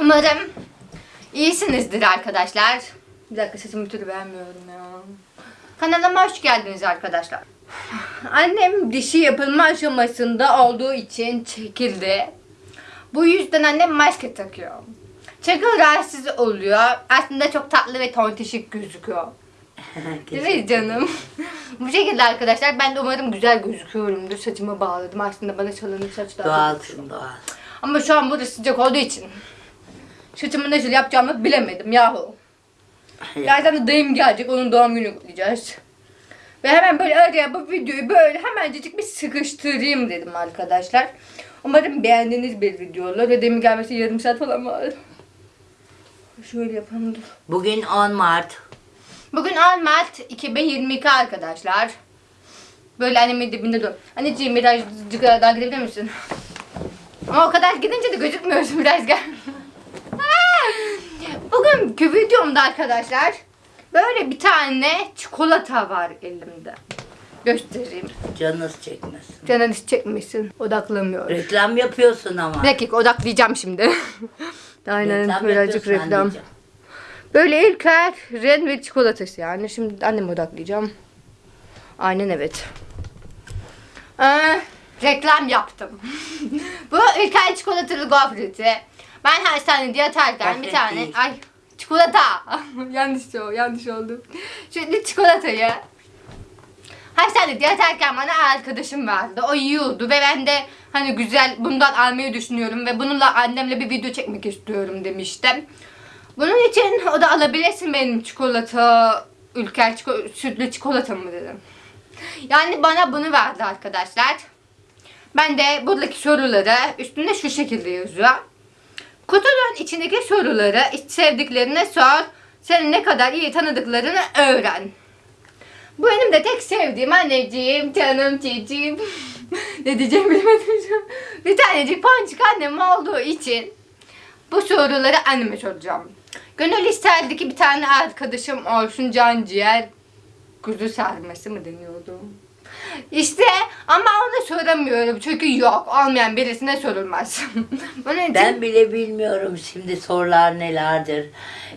Umarım iyisinizdir arkadaşlar. Bir dakika sesimi bir türlü beğenmiyorum ya. Kanalıma hoş geldiniz arkadaşlar. Annem dişi yapılma aşamasında olduğu için çekildi. Bu yüzden annem maske takıyor. Çünkü rahatsız oluyor. Aslında çok tatlı ve tontişik gözüküyor. Değil mi canım? Bu şekilde arkadaşlar ben de umarım güzel gözüküyorumdur. Saçımı bağladım. Aslında bana çalınır saç daha Doğalsın doğal. ama şu an burası sıcak olduğu için saçımı nasıl yapacağımı bilemedim yahu. Birazdan da dayım gelecek. Onun doğum günü kutlayacağız. Ve hemen böyle araya bu videoyu böyle hemencecik bir sıkıştırayım dedim arkadaşlar. Umarım beğendiğiniz bir video olur. Ve dayımın gelmesi yarım saat falan var. Şöyle yapalım dur. Bugün 10 Mart. Bugün 10 Mart 2022 arkadaşlar. Böyle annemin dibinde dur. Anneciğim birazcık daha gidebilir misin? Ama o kadar gidince de gözükmüyorsun biraz gel. Arkadaşlar böyle bir tane çikolata var elimde. Göstereyim. Canınız çekmesin. Canınız çekmesin. Odaklamıyor. Reklam yapıyorsun ama. Bir dakika odaklayacağım şimdi. Aynen Reklam birazcık reklam. Böyle İlker ren ve çikolatası yani. Şimdi anneme odaklayacağım. Aynen evet. Ee, reklam yaptım. Bu İlker çikolatalı gofreti. Ben hastanede yatarken bir Gofret tane... değil. Ay çikolata. yanlış o, yanlış oldu. Şimdi çikolatayı Hastanede yatarken bana arkadaşım vardı. O yiyordu ve ben de hani güzel bundan almayı düşünüyorum ve bununla annemle bir video çekmek istiyorum demiştim. Bunun için o da alabilirsin benim çikolata, ülker çikolata, sütlü çikolatamı dedim. Yani bana bunu verdi arkadaşlar. Ben de buradaki soruları üstünde şu şekilde yazıyor. Kutunun içindeki soruları sevdiklerine sor. Seni ne kadar iyi tanıdıklarını öğren. Bu benim de tek sevdiğim anneciğim, canım cicim. ne diyeceğimi bilemedim. Bir tanecik ponçik annem olduğu için bu soruları anneme soracağım. Gönül isterdi ki bir tane arkadaşım olsun can ciğer kuzu sarması mı deniyordu? İşte ama ona soramıyorum çünkü yok olmayan birisine sorulmaz. Onun için Ben bile bilmiyorum şimdi sorular nelerdir.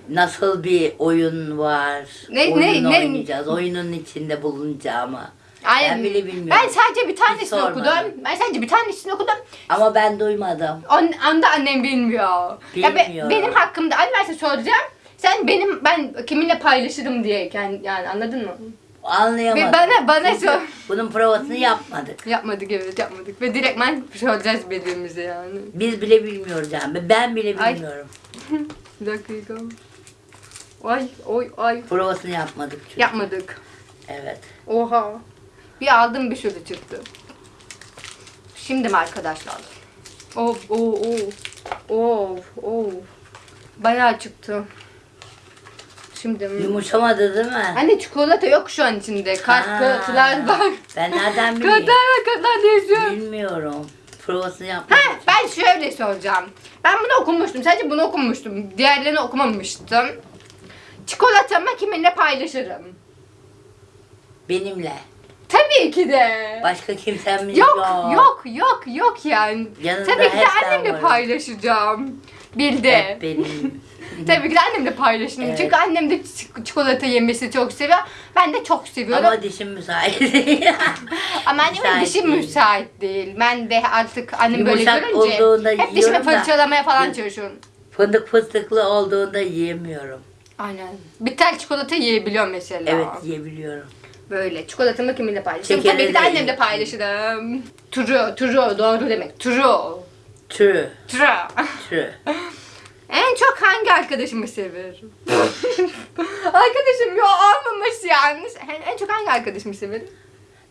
Nasıl bir oyun var. Ne- oyun ne- oynayacağız. Oyunun içinde bulunacağımı. Aynen. Ben bile bilmiyorum. Ben sadece bir tanesini sormadım. okudum. Ben sadece bir tanesini okudum. Ama ben duymadım. On, anda annem bilmiyor. Ya be- Bilmiyor. benim hakkımda anne ben sana soracağım. Sen benim ben kiminle paylaşırım diye yani, yani anladın mı? Anlayamadım. Ve bana- bana Çünkü sor. Bunun provasını yapmadık. Yapmadık evet yapmadık. Ve direktmen soracağız birbirimize yani. Biz bile bilmiyoruz yani. Ben bile Ay. bilmiyorum. Bir dakika. Ay oy ay. Provasını yapmadık çünkü. Yapmadık. Evet. Oha. Bir aldım bir şöyle çıktı. Şimdi mi arkadaşlar? Of of of. Of of. Bayağı çıktı. Şimdi? Yumuşamadı değil mi? Anne çikolata yok şu an içinde. Kartlar Ha. var. Ben nereden Kartlar bileyim? var kartlar yazıyor. Bilmiyorum. Provasını Ha, yapmadık. ben şöyle soracağım. Ben bunu okumuştum. Sadece bunu okumuştum. Diğerlerini okumamıştım. Çikolatamı kiminle paylaşırım? Benimle. Tabii ki de. Başka kimsemiz Yok, yok. yok, yok, yok yani. Yanında Tabii ki de annemle varım. paylaşacağım. Bildi. Benim. Tabii ki de annemle paylaşırım. Evet. Çünkü annem de çik- çikolata yemesi çok seviyor. Ben de çok seviyorum. Ama, Ama dişim müsait değil. annemin müsait dişi değil. müsait değil. Ben de artık annem böyle Yumuşak görünce hep dişimi yiyorum da- fırçalamaya falan Yok. çalışıyorum. Fındık fıstıklı olduğunda yiyemiyorum. Aynen. Bir tel çikolata yiyebiliyorum mesela. Evet yiyebiliyorum. Böyle. Çikolatamı kiminle paylaşırım? Tabii ki de de annemle yiyin. paylaşırım. True, true. Doğru demek. True. True. True. True. En çok hangi arkadaşımı severim? Arkadaşım yok olmamış yani. En, en çok hangi arkadaşımı severim?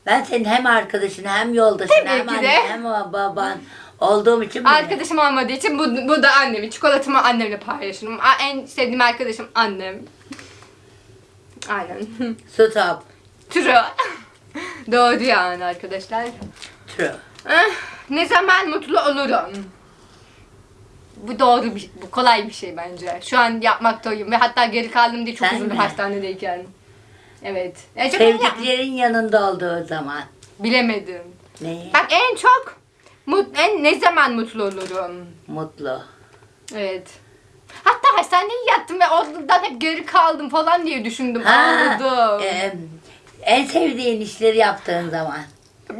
Ben senin hem arkadaşın hem yoldaşın Tabii hem annen hem baban olduğum için. Arkadaşım olmadığı için bu, bu da annemin. Çikolatamı annemle paylaşırım. En sevdiğim arkadaşım annem. Aynen. Stop. True. Doğru yani arkadaşlar. True. Ne zaman mutlu olurum? Bu doğru bir, bu kolay bir şey bence. Şu an yapmaktayım ve hatta geri kaldım diye çok Sen üzüldüm mi? hastanedeyken. Evet. En çok ben yap- Sevdiklerin yanında olduğu zaman. bilemedim. Neyi? Bak en çok mut, en ne zaman mutlu olurum? Mutlu. Evet. hastaneye yattım ve oradan hep geri kaldım falan diye düşündüm. Ağladım. e, en sevdiğin işleri yaptığın zaman.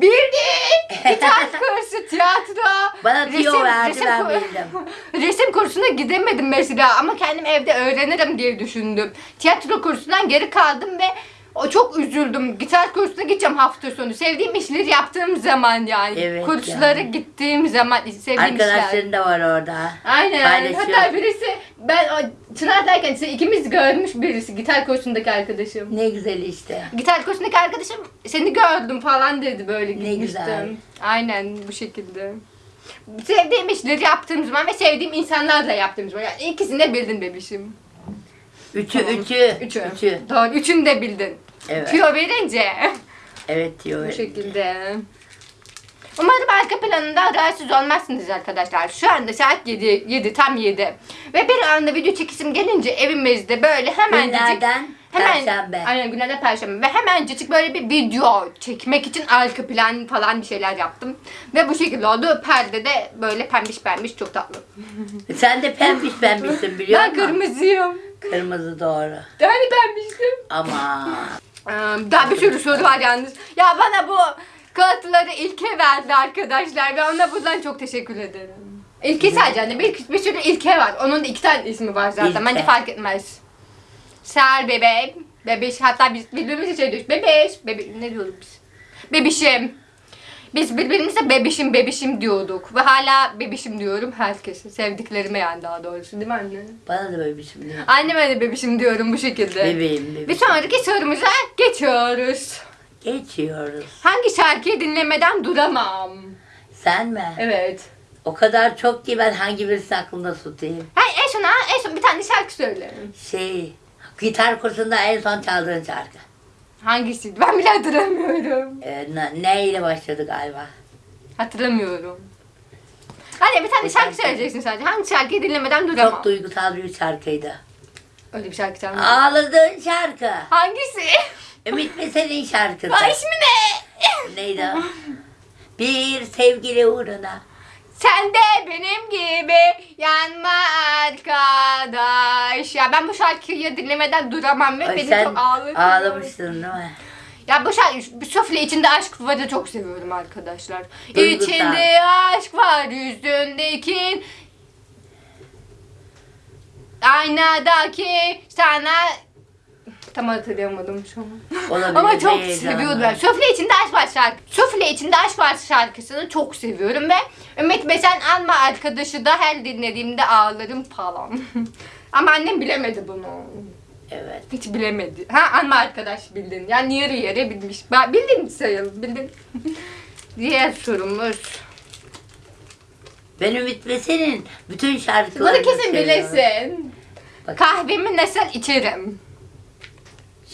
Bildik. Gitar kursu, tiyatro. Bana tüyo verdi, ben kur- bildim. resim kursuna gidemedim mesela ama kendim evde öğrenirim diye düşündüm. Tiyatro kursundan geri kaldım ve o çok üzüldüm. Gitar kursuna gideceğim hafta sonu. Sevdiğim işleri yaptığım zaman yani. Evet Kurslara yani. gittiğim zaman sevdiğim işler. Arkadaşların da var orada. Aynen. Hatta birisi ben o Çınar'dayken işte ikimiz görmüş birisi gitar kursundaki arkadaşım. Ne güzel işte. Gitar kursundaki arkadaşım seni gördüm falan dedi böyle Ne gitmiştim. güzel. Aynen bu şekilde. Sevdiğim işleri yaptığım zaman ve sevdiğim insanlarla yaptığım zaman. Yani ikisini de bildin bebişim. Üçü, Tamam. üçü, Üçü. üçü. Doğru. Üçünü de bildin. Evet. Tüyo verince. Evet diyor. bu şekilde. Umarım arka planında rahatsız olmazsınız arkadaşlar. Şu anda saat 7, 7 tam 7. Ve bir anda video çekisim gelince evimizde böyle hemencik Günlerden Hemen, Perşembe. Aynen günlerden perşembe. Ve hemencik böyle bir video çekmek için arka plan falan bir şeyler yaptım. Ve bu şekilde oldu. Perde de böyle pembiş pembiş çok tatlı. Sen de pembiş pembişsin biliyor ben musun? kırmızıyım. Kırmızı doğru. Yani pembiştim. Ama Ee, Daha bir sürü soru var yalnız. Ya bana bu kağıtları İlke verdi arkadaşlar. Ve ona buradan çok teşekkür ederim. İlke sadece hani bir, bir sürü İlke var. Onun da iki tane ismi var zaten. İlke. Bence fark etmez. Ser bebeğim. Bebeş hatta biz birbirimize şey diyoruz. Bebeş. Bebe ne diyorduk biz? Bebişim. Biz birbirimize bebişim bebişim diyorduk. Ve hala bebişim diyorum herkese. Sevdiklerime yani daha doğrusu değil mi anne? bana da bir şey diyor. Anneme de bebişim diyorum bu şekilde. Bebeğim Bir bebeğim. sonraki sorumuza geçiyoruz. Geçiyoruz. Hangi şarkıyı dinlemeden duramam? Sen mi? Evet. O kadar çok ki ben hangi birisini aklımda tutayım. Hayır en son, en son bir tane şarkı söyle. Şey, gitar kursunda en son çaldığın şarkı. Hangisiydi? Ben bile hatırlamıyorum. Ee, ne, neyle başladı galiba? Hatırlamıyorum. Hadi bir tane şarkı tane söyleyeceksin sadece. Hangi şarkıyı dinlemeden duramam? Çok duygusal bir şarkıydı. Öyle bir şarkı çalmıyor. Ağladığın şarkı. Hangisi? Ümit Mesel'in şarkısı. Ay ismi ne? Neydi o? Bir sevgili uğruna. Sen de benim gibi yanma arkadaş. Ya ben bu şarkıyı dinlemeden duramam ve Ay, beni sen çok ağlatıyor. ağlamıştın değil mi? Ya bu şarkı, bu sufle içinde aşk varı çok seviyorum arkadaşlar. Duygusal. İçinde aşk var yüzündeki aynadaki sana tam hatırlayamadım şu an. Olabilir, Ama çok heyecanlı. seviyordum ben. Sufle içinde aşk var şarkı. Sufle içinde aşk var şarkısını çok seviyorum ve Ümit Besen Anma arkadaşı da her dinlediğimde ağlarım falan. Ama annem bilemedi bunu. Evet. Hiç bilemedi. Ha anma arkadaş bildin. Yani yarı yarı bilmiş. Ben bildin sayalım bildin. Diğer sorumuz. Ben Ümit Mesel'in bütün şarkılarını Bunu kesin seviyorum. bilesin. Bak. Kahvemi nasıl içerim?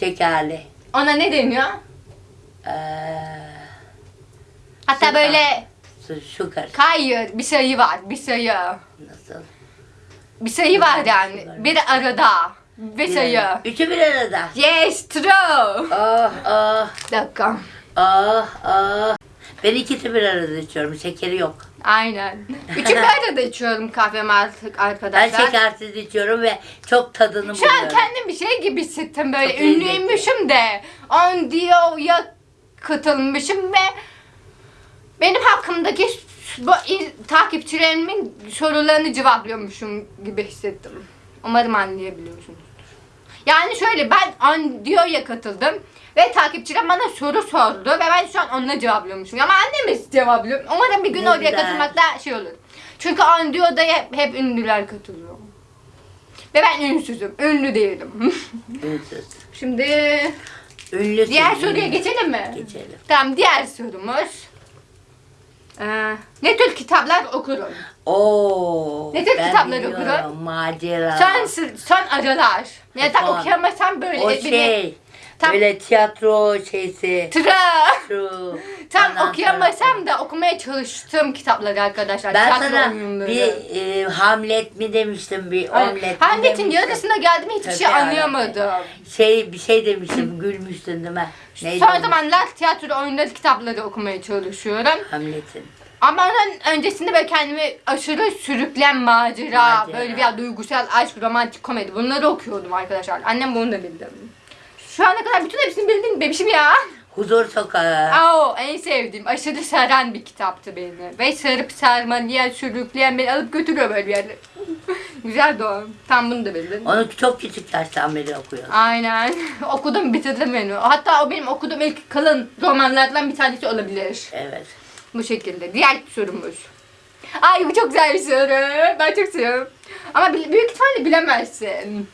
Şekerli. Ona ne deniyor? Ee, Hatta Sugar. böyle su- sugar. hayır bir sayı var. Bir sayı. Nasıl? Bir sayı var yani. Sugar. Bir arada. Ve sayı. Üçü bir arada. Yes true. Oh oh Bir dakika. oh oh. Ben ikisi bir arada içiyorum. Şekeri yok. Aynen. Üçü bir arada içiyorum kahvemi artık Ben arkadaşlar. şekersiz içiyorum ve çok tadını Şu an buluyorum. kendim bir şey gibi hissettim böyle Çok ünlüymüşüm de on diyo'ya katılmışım ve benim hakkımdaki bu takipçilerimin sorularını cevaplıyormuşum gibi hissettim. Umarım anlayabiliyorsunuz. Yani şöyle ben on diyo'ya katıldım ve takipçiler bana soru sordu ve ben şu an onunla cevaplıyormuşum. Ama annem cevaplıyor. Umarım bir gün Ne oraya güzel. katılmakta şey olur. Çünkü on diyo'da hep, hep ünlüler katılıyor. Ve ben ünsüzüm. Ünlü değilim. Ünsüz. Şimdi Ünlüsün. diğer ünlü. soruya geçelim mi? Geçelim. Tamam diğer sorumuz. Ee, ne tür kitaplar okurum? Oo. Ne tür ben biliyorum. okurum? Macera. Son, son aralar. Ya da okuyamasam böyle. o şey. Tam- Böyle tiyatro şeysi. Tıra. Şu. Tam Ondan okuyamasam da okumaya çalıştığım kitapları arkadaşlar. Ben Tiyatro sana oyunları. bir e, Hamlet mi demiştim bir Ay, omlet mi Hamlet'in demiştim. yarısına geldim hiçbir şey Tabii, anlayamadım. Şey bir şey demiştim gülmüştün değil mi? Neydi Son onun? zamanlar tiyatro oyunları kitapları okumaya çalışıyorum. Hamlet'in. Ama onun öncesinde böyle kendimi aşırı sürüklen macera, Macera. böyle bir duygusal aşk, romantik komedi bunları okuyordum arkadaşlar. Annem bunu da bildi. Şu ana kadar bütün hepsini bildin bebişim ya. Huzur Sokağı. Aa, en sevdiğim, aşırı saran bir kitaptı beni. Ve sarıp sarmalayan, sürükleyen beni alıp götürüyor böyle bir yere. Güzel o. Tam bunu da bildin. Onu çok küçük yaştan beri okuyorum. Aynen. Okudum bitirdim beni. Hatta o benim okuduğum ilk kalın romanlardan bir tanesi olabilir. Evet. Bu şekilde. Diğer sorumuz. Ay bu çok güzel bir soru. Ben çok seviyorum. Ama büyük ihtimalle bilemezsin.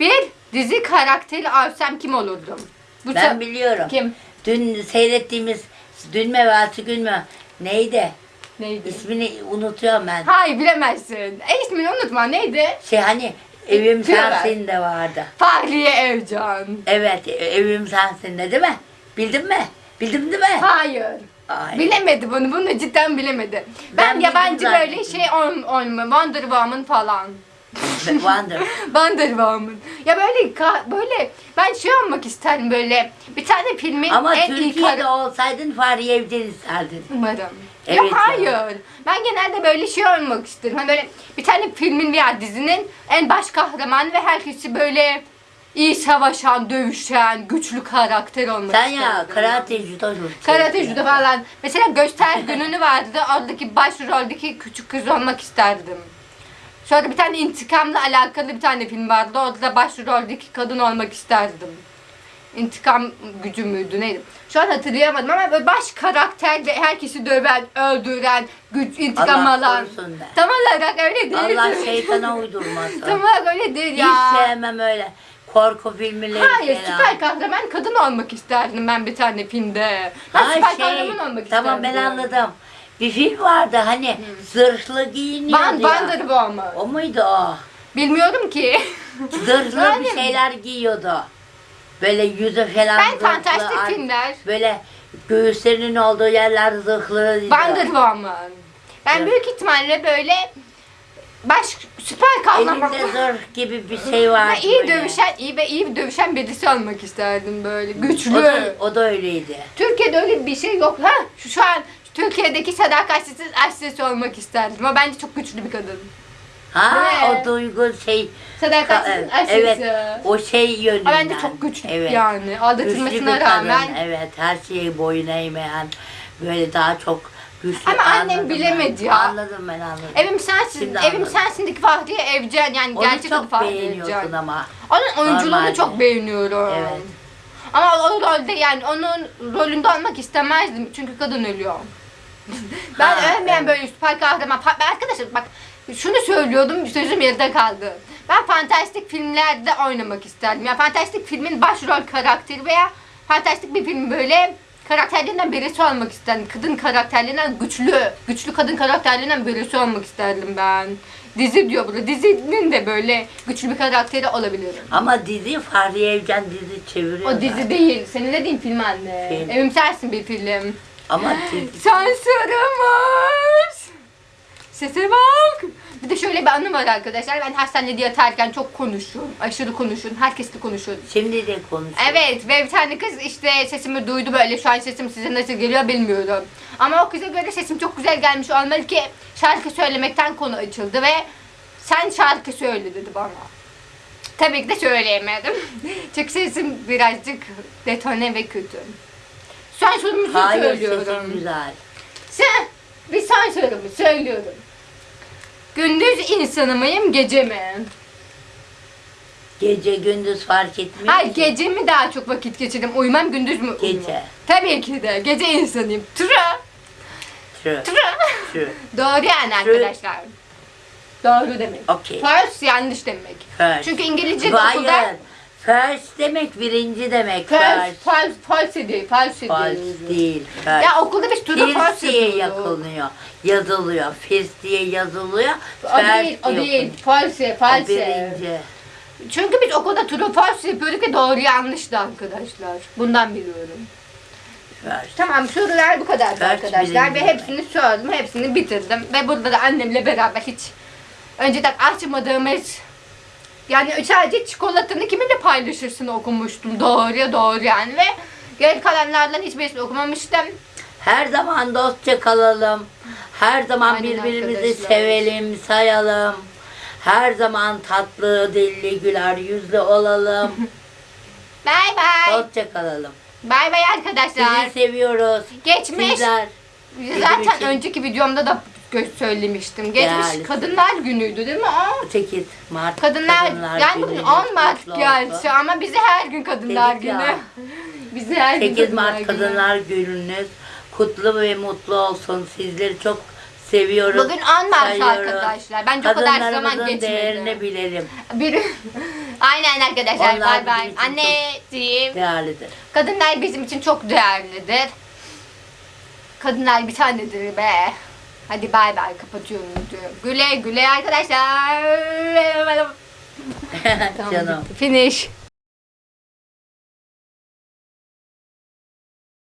Bir dizi karakteri alsam kim olurdum? Bu Ben biliyorum. Kim? Dün seyrettiğimiz Dün mü evvelsi gün mü? Neydi? Neydi? İsmini unutuyorum ben. Hayır bilemezsin. E ismini unutma. Neydi? Şey hani Evim. Sensin de vardı. Fahriye Evcan. Evet e- Evim Sensin de değil mi? Bildin mi? Bildin değil mi? Hayır. Ay. Bilemedi bunu. Bunu cidden bilemedi. Ben, Ben bildim yabancı böyle şey ol, olma. Wonder Woman falan. Wonder. Wonder Woman. Ya böyle böyle ben şey olmak isterim böyle bir tane filmin Ama en Türkiye'de kar- olsaydın Fahriye Evcen isterdin. Umarım. Evet ya ya. hayır. Ben genelde böyle şey olmak isterim. Hani böyle bir tane filmin veya dizinin en baş kahramanı ve herkesi böyle iyi savaşan, dövüşen, güçlü karakter olmak Sen ya karate judo Karate judo falan. Mesela göster gününü vardı. Oradaki başroldeki küçük kız olmak isterdim. Sonra bir tane intikamla alakalı bir tane film vardı. Orada da başroldeki kadın olmak isterdim. İntikam gücü müydü neydi? Şu an hatırlayamadım ama böyle baş karakter ve herkesi döven, öldüren, güç, intikam Allah alan. korusun be. Tam olarak öyle değil. Allah şeytana uydurmasın. Tam olarak öyle değil Hiç ya. sevmem öyle korku filmleri Hayır, falan. süper kahraman kadın olmak isterdim ben bir tane filmde. Ben Ha, süper şey, kahraman olmak Tamam ben isterdim. anladım. Bir film vardı hani zırhlı giyiniyordu Van, ya. Wonder Woman. O muydu o? Bilmiyorum ki. Zırhlı bir şeyler giyiyordu. Böyle yüzü falan ben zırhlı, fantastik ar- filmler. Böyle göğüslerinin olduğu yerler zırhlı. Wonder Woman. Ben Evet. büyük ihtimalle böyle baş süper kahraman. Elinde zırh gibi bir şey var. Ve iyi dövüşen, iyi ve iyi dövüşen birisi olmak isterdim böyle. Güçlü. O da, o da öyleydi. Türkiye'de öyle bir şey yok. Ha, şu, şu an Türkiye'deki sadakatsiz aşçısı olmak isterdim. Ama bence çok güçlü bir kadın. Ha Evet. o duygu şey. Sadakatsiz Ka- aşçısı. evet o şey yönünden. Ama bence çok güçlü Evet. yani. Güçlü bir Aldatılmasına kadın, rağmen. Evet her şeyi boyun eğmeyen böyle daha çok güçlü. Ama annem Anladım bilemedi ben. ya. Anladım ben anladım. Evim sensin, Şimdi evim anladım. sensindeki Fahriye Evcen yani Onu gerçek adı çok Fahriye beğeniyorsun Evcen. ama. Onun oyunculuğunu Normalde. çok beğeniyorum. Evet. Ama o rolde yani onun rolünde olmak istemezdim çünkü kadın ölüyor. ben Ha, ölmeyen evet. böyle süper kahraman. Ben arkadaşlar bak şunu söylüyordum sözüm yarıda kaldı. Ben fantastik filmlerde oynamak isterdim. Yani fantastik filmin başrol karakteri veya fantastik bir film böyle karakterlerinden birisi olmak isterdim. Kadın karakterlerinden güçlü, güçlü kadın karakterlerinden birisi olmak isterdim ben. Dizi diyor burada. Dizinin de böyle güçlü bir karakteri olabilirim. Ama dizi Fahriye Evcen dizi çeviriyor. O dizi değil. Senin dediğin film anne. Film. Evim sensin bir film. Ama dizi. Sansürümüz. Sese bak. Bir de şöyle bir anım var arkadaşlar. Ben hastanede yatarken çok konuşuyorum. Aşırı konuşuyorum. Herkesle konuşuyorum. Şimdi de konuşuyor. Evet ve bir tane kız işte sesimi duydu böyle şu an sesim size nasıl geliyor bilmiyorum. Ama o kıza göre sesim çok güzel gelmiş olmalı ki şarkı söylemekten konu açıldı ve sen şarkı söyle dedi bana. Tabii ki de söyleyemedim. Çünkü sesim birazcık detone ve kötü. Son sorumuzu Hayır söylüyorum. sesin güzel. Sen bir son sorumu söylüyorum. Gündüz insanı mıyım gece mi? Gece gündüz fark etmiyor. Hayır ki. gece mi daha çok vakit geçirdim? Uyumam gündüz mü? uyumam? Gece. Tabii ki de gece insanıyım. Tıra. True. Tıra. True. Doğru yani arkadaşlar. Doğru demek. Okey. First yanlış demek. First. Çünkü İngilizce okulda First demek birinci demek. First. false, false değil, false False diyoruz. değil. First. Ya okulda biz true First false diye yakılıyor. Yazılıyor. First diye yazılıyor. O First değil, o diye değil. okunuyor. False, O false. birinci. Çünkü biz okulda true false yapıyorduk ve doğru yanlıştı arkadaşlar. Bundan biliyorum. First. Tamam sorular bu kadardı Kaç arkadaşlar ve birinci hepsini sordum, hepsini bitirdim ve burada da annemle beraber hiç önceden açmadığımız yani sadece çikolatanı kiminle paylaşırsın okumuştum doğruya doğru yani ve geri kalanlardan hiçbirisini okumamıştım. Her zaman dostça kalalım. Her zaman Aynen birbirimizi arkadaşlar. sevelim, sayalım. Her zaman tatlı, dilli, güler yüzlü olalım. Bay bay. dostça kalalım. Bay bay arkadaşlar. Sizi seviyoruz. Geçmiş. Sizler Zaten önceki videomda da gö- söylemiştim. Geçmiş Değerlisin. Kadınlar Günü'ydü değil mi? Aa, 8 Mart Kadınlar, yani bugün gününüz 10 Mart kutlu gerçi olsun. ama bize her gün Kadınlar Dedik ya. Günü. bize her gün 8 Kadınlar Mart. Kadınlar Gününüz kutlu ve mutlu olsun. Sizleri çok seviyoruz. Bugün 10 Mart sayıyoruz. arkadaşlar. Bence o kadar zaman Kadınlarımızın geçmedi. değerini bilelim. Bir... Aynen arkadaşlar. Onlar Bay bizim bay. için Anneciğim. Değerlidir. Kadınlar bizim için çok değerlidir. Kadınlar bir tanedir be. Hadi bay bay kapatıyorum videoyu. Güle güle arkadaşlar. Tamam. Finish.